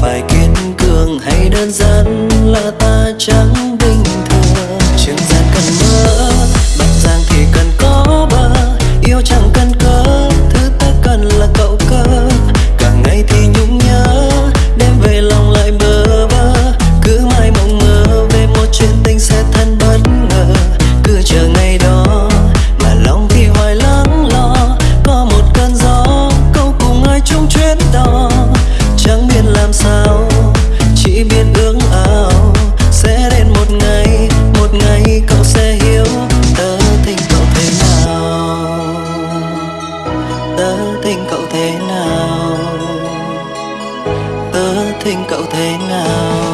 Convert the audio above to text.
phải kiên cường hay đơn giản là ta chẳng bình thường? ngày cậu sẽ hiểu tớ tình cậu thế nào. Tớ tình cậu thế nào. Tớ tình cậu thế nào.